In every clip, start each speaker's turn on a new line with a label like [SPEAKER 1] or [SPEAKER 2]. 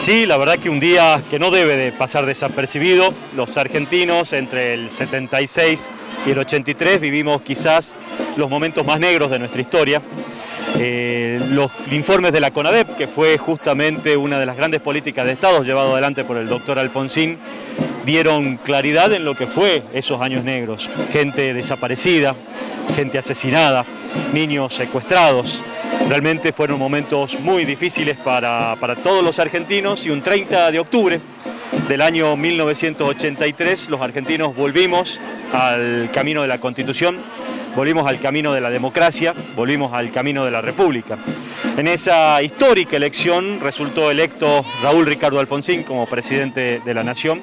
[SPEAKER 1] Sí, la verdad que un día que no debe de pasar desapercibido. Los argentinos entre el 76 y el 83 vivimos quizás los momentos más negros de nuestra historia. Eh, los informes de la CONADEP, que fue justamente una de las grandes políticas de Estado llevado adelante por el doctor Alfonsín, dieron claridad en lo que fue esos años negros. Gente desaparecida, gente asesinada, niños secuestrados. Realmente fueron momentos muy difíciles para, para todos los argentinos y un 30 de octubre del año 1983 los argentinos volvimos al camino de la Constitución, volvimos al camino de la democracia, volvimos al camino de la República. En esa histórica elección resultó electo Raúl Ricardo Alfonsín como presidente de la Nación,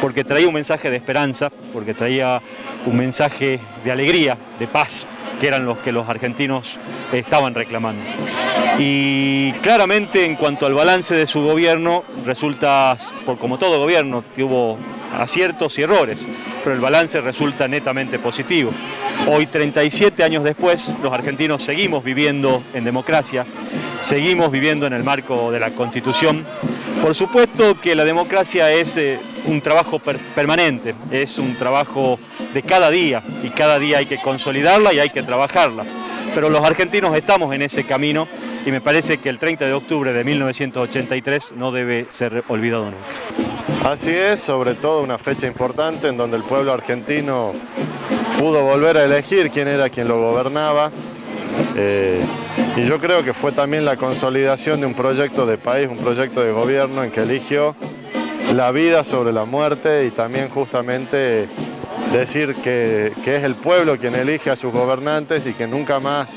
[SPEAKER 1] porque traía un mensaje de esperanza, porque traía un mensaje de alegría, de paz, que eran los que los argentinos estaban reclamando. Y claramente en cuanto al balance de su gobierno, resulta, como todo gobierno, tuvo aciertos y errores, pero el balance resulta netamente positivo. Hoy, 37 años después, los argentinos seguimos viviendo en democracia, seguimos viviendo en el marco de la Constitución. Por supuesto que la democracia es eh, un trabajo permanente, es un trabajo de cada día y cada día hay que consolidarla y hay que trabajarla. Pero los argentinos estamos en ese camino y me parece que el 30 de octubre de 1983 no debe ser olvidado nunca.
[SPEAKER 2] Así es, sobre todo una fecha importante en donde el pueblo argentino pudo volver a elegir quién era quien lo gobernaba eh, y yo creo que fue también la consolidación de un proyecto de país, un proyecto de gobierno en que eligió la vida sobre la muerte y también justamente decir que, es el pueblo quien elige a sus gobernantes y que nunca más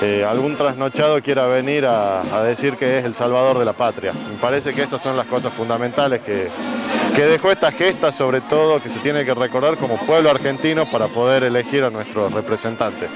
[SPEAKER 2] eh, algún trasnochado quiera venir a, decir que es el salvador de la patria. Me parece que esas son las cosas fundamentales que, que dejó esta gesta, sobre todo que se tiene que recordar como pueblo argentino para poder elegir a nuestros representantes.